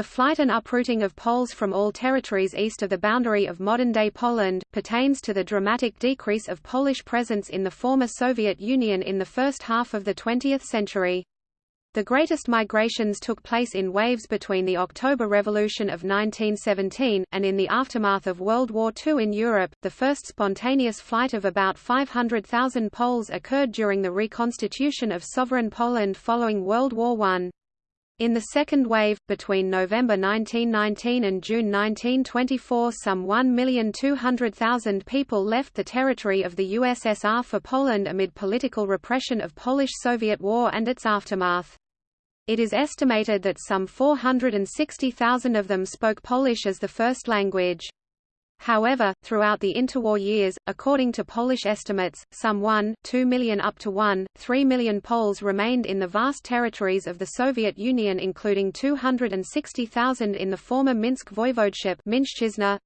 The flight and uprooting of Poles from all territories east of the boundary of modern-day Poland, pertains to the dramatic decrease of Polish presence in the former Soviet Union in the first half of the 20th century. The greatest migrations took place in waves between the October Revolution of 1917, and in the aftermath of World War II in Europe. The first spontaneous flight of about 500,000 Poles occurred during the reconstitution of sovereign Poland following World War I. In the second wave, between November 1919 and June 1924 some 1,200,000 people left the territory of the USSR for Poland amid political repression of Polish-Soviet War and its aftermath. It is estimated that some 460,000 of them spoke Polish as the first language. However, throughout the interwar years, according to Polish estimates, some 1, 2 million up to 1, 3 million Poles remained in the vast territories of the Soviet Union including 260,000 in the former Minsk Voivodeship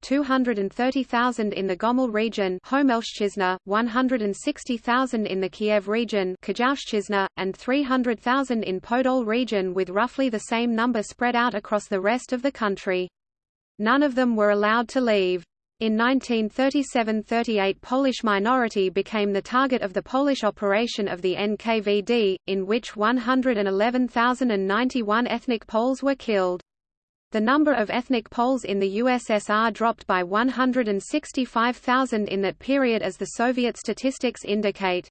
230,000 in the Gomel region 160,000 in the Kiev region and 300,000 in Podol region with roughly the same number spread out across the rest of the country. None of them were allowed to leave. In 1937–38 Polish minority became the target of the Polish operation of the NKVD, in which 111,091 ethnic Poles were killed. The number of ethnic Poles in the USSR dropped by 165,000 in that period as the Soviet statistics indicate.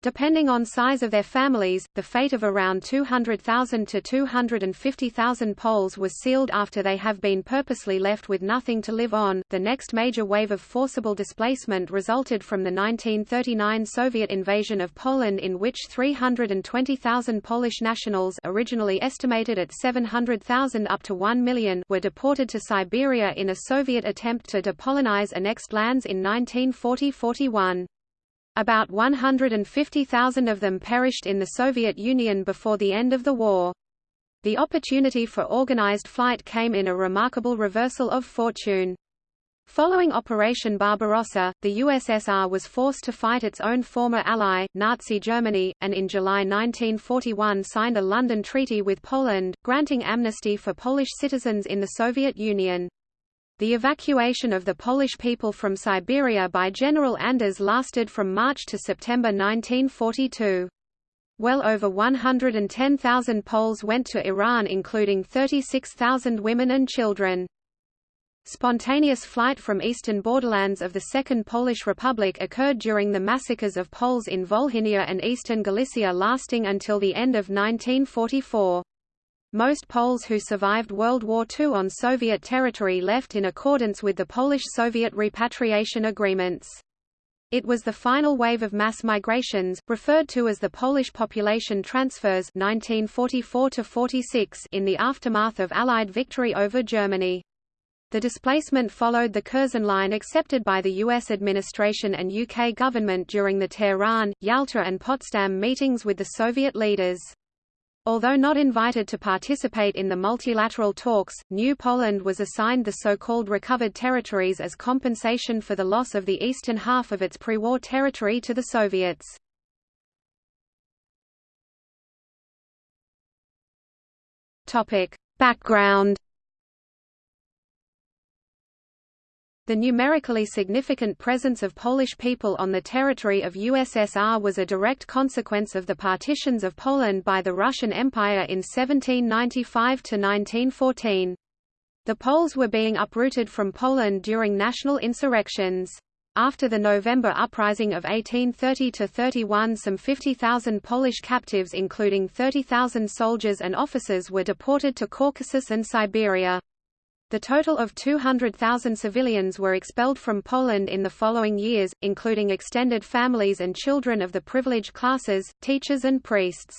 Depending on size of their families, the fate of around 200,000 to 250,000 Poles was sealed after they have been purposely left with nothing to live on. The next major wave of forcible displacement resulted from the 1939 Soviet invasion of Poland in which 320,000 Polish nationals originally estimated at 700,000 up to 1 million were deported to Siberia in a Soviet attempt to depolonize annexed lands in 1940–41. About 150,000 of them perished in the Soviet Union before the end of the war. The opportunity for organized flight came in a remarkable reversal of fortune. Following Operation Barbarossa, the USSR was forced to fight its own former ally, Nazi Germany, and in July 1941 signed a London Treaty with Poland, granting amnesty for Polish citizens in the Soviet Union. The evacuation of the Polish people from Siberia by General Anders lasted from March to September 1942. Well over 110,000 Poles went to Iran including 36,000 women and children. Spontaneous flight from eastern borderlands of the Second Polish Republic occurred during the massacres of Poles in Volhynia and eastern Galicia lasting until the end of 1944. Most Poles who survived World War II on Soviet territory left in accordance with the Polish-Soviet repatriation agreements. It was the final wave of mass migrations, referred to as the Polish population transfers 1944 in the aftermath of Allied victory over Germany. The displacement followed the Curzon Line accepted by the U.S. administration and UK government during the Tehran, Yalta and Potsdam meetings with the Soviet leaders. Although not invited to participate in the multilateral talks, New Poland was assigned the so-called recovered territories as compensation for the loss of the eastern half of its pre-war territory to the Soviets. Background The numerically significant presence of Polish people on the territory of USSR was a direct consequence of the partitions of Poland by the Russian Empire in 1795 to 1914. The Poles were being uprooted from Poland during national insurrections. After the November uprising of 1830–31 some 50,000 Polish captives including 30,000 soldiers and officers were deported to Caucasus and Siberia. The total of 200,000 civilians were expelled from Poland in the following years, including extended families and children of the privileged classes, teachers and priests.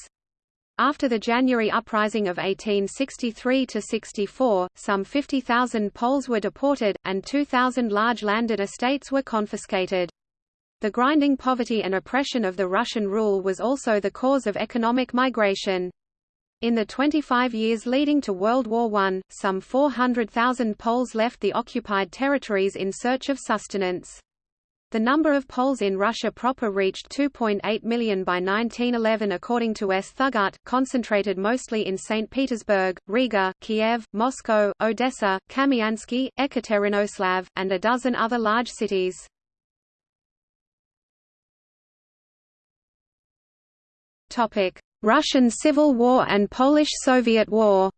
After the January uprising of 1863–64, some 50,000 Poles were deported, and 2,000 large landed estates were confiscated. The grinding poverty and oppression of the Russian rule was also the cause of economic migration. In the 25 years leading to World War I, some 400,000 Poles left the occupied territories in search of sustenance. The number of Poles in Russia proper reached 2.8 million by 1911 according to S. Thugutt, concentrated mostly in St. Petersburg, Riga, Kiev, Moscow, Odessa, Kamiansky, Ekaterinoslav, and a dozen other large cities. Russian Civil War and Polish-Soviet War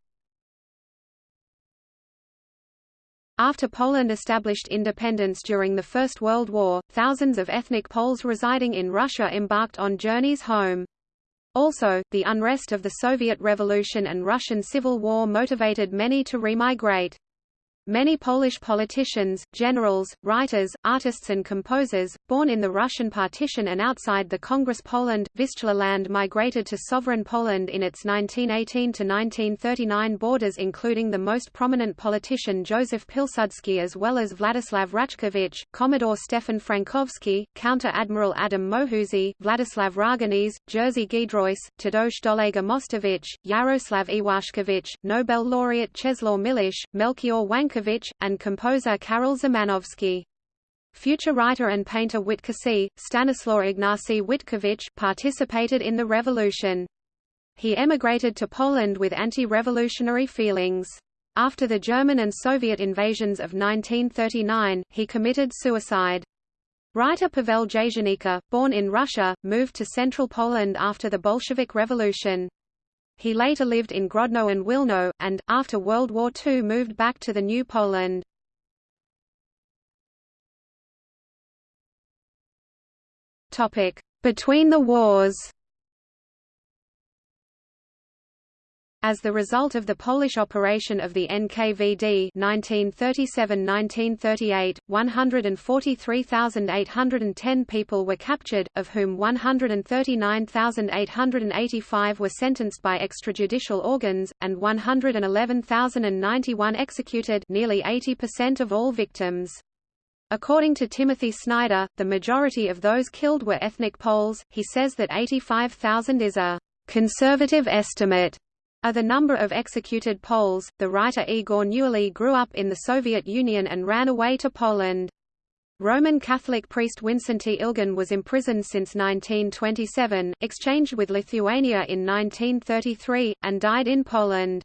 After Poland established independence during the First World War, thousands of ethnic Poles residing in Russia embarked on journeys home. Also, the unrest of the Soviet Revolution and Russian Civil War motivated many to remigrate. Many Polish politicians, generals, writers, artists and composers, born in the Russian partition and outside the Congress Poland, Vistula land migrated to sovereign Poland in its 1918–1939 borders including the most prominent politician Joseph Pilsudski as well as Vladislav Raczkiewicz, Commodore Stefan Frankowski, Counter-Admiral Adam Mohuczy, Vladislav Raganese, Jerzy Giedroyc, Tadeusz Dolega Mostowicz, Yaroslav Iwaszkiewicz, Nobel laureate Czeslaw Milosz, Melchior And composer Karol Szymanowski. Future writer and painter Witkacy, Stanislaw Ignacy Witkiewicz, participated in the revolution. He emigrated to Poland with anti-revolutionary feelings. After the German and Soviet invasions of 1939, he committed suicide. Writer Pavel Jasienica, born in Russia, moved to central Poland after the Bolshevik Revolution. He later lived in Grodno and Wilno, and, after World War II moved back to the New Poland. Between the wars As the result of the Polish operation of the NKVD 1937–1938, 143,810 people were captured, of whom 139,885 were sentenced by extrajudicial organs, and 111,091 executed nearly 80% of all victims. According to Timothy Snyder, the majority of those killed were ethnic Poles. He says that 85,000 is a conservative estimate are the number of executed Poles. The writer Igor Newerly grew up in the Soviet Union and ran away to Poland. Roman Catholic priest Wincenty Ilgun was imprisoned since 1927, exchanged with Lithuania in 1933, and died in Poland.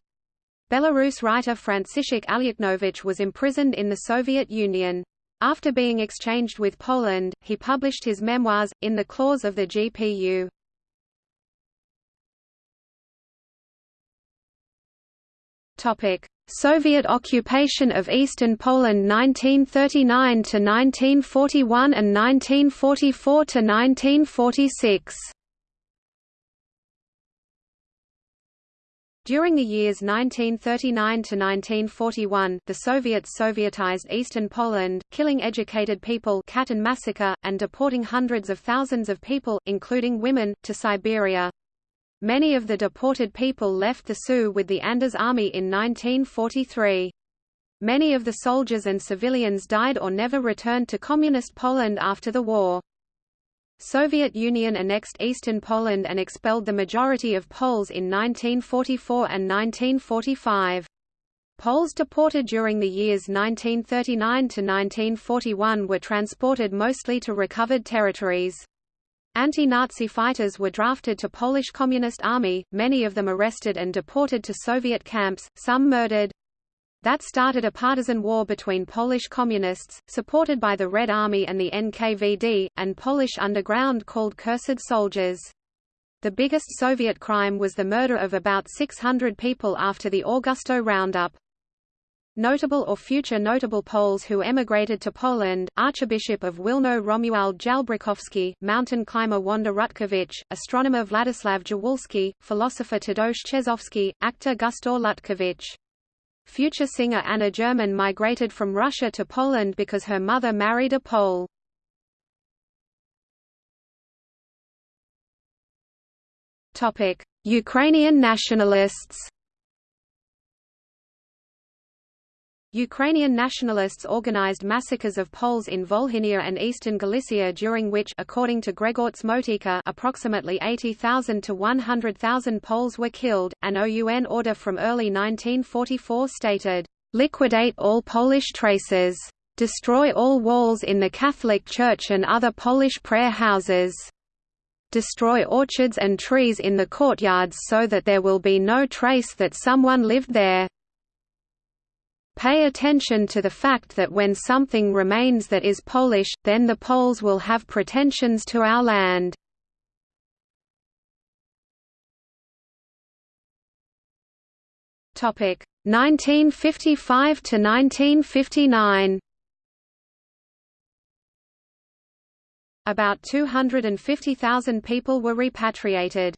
Belarus writer Franciszek Alyaknovich was imprisoned in the Soviet Union. After being exchanged with Poland, he published his memoirs, in the claws of the GPU. Soviet occupation of eastern Poland 1939 to 1941 and 1944 to 1946 During the years 1939 to 1941, the Soviets Sovietized eastern Poland, killing educated people Katyn massacre, and deporting hundreds of thousands of people, including women, to Siberia. Many of the deported people left the Sioux with the Anders Army in 1943. Many of the soldiers and civilians died or never returned to Communist Poland after the war. Soviet Union annexed eastern Poland and expelled the majority of Poles in 1944 and 1945. Poles deported during the years 1939 to 1941 were transported mostly to recovered territories. Anti-Nazi fighters were drafted to Polish Communist Army, many of them arrested and deported to Soviet camps, some murdered. That started a partisan war between Polish communists, supported by the Red Army and the NKVD, and Polish underground called Cursed Soldiers. The biggest Soviet crime was the murder of about 600 people after the Augustów Roundup. Notable or future notable Poles who emigrated to Poland, Archbishop of Wilno Romuald Jalbrzykowski, mountain climber Wanda Rutkiewicz, astronomer Władysław Dziewulski, philosopher Tadeusz Czeżowski, actor Gustaw Lutkiewicz. Future singer Anna German migrated from Russia to Poland because her mother married a Pole. Ukrainian nationalists Ukrainian nationalists organized massacres of Poles in Volhynia and eastern Galicia during which according to Grzegorz Motyka approximately 80,000 to 100,000 Poles were killed. An OUN order from early 1944 stated, "Liquidate all Polish traces." Destroy all walls in the Catholic Church and other Polish prayer houses. Destroy orchards and trees in the courtyards so that there will be no trace that someone lived there. Pay attention to the fact that when something remains that is Polish, then the Poles will have pretensions to our land. Topic 1955 to 1959. About 250,000 people were repatriated.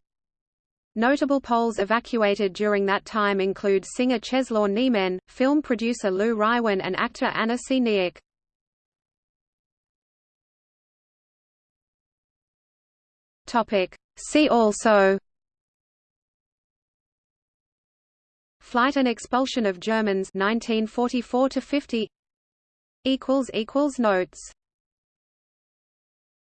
Notable Poles evacuated during that time include singer Czeslaw Niemen, film producer Lew Rywin and actor Anna Seniuk. See also. Flight and expulsion of Germans 1944 to 50 equals equals notes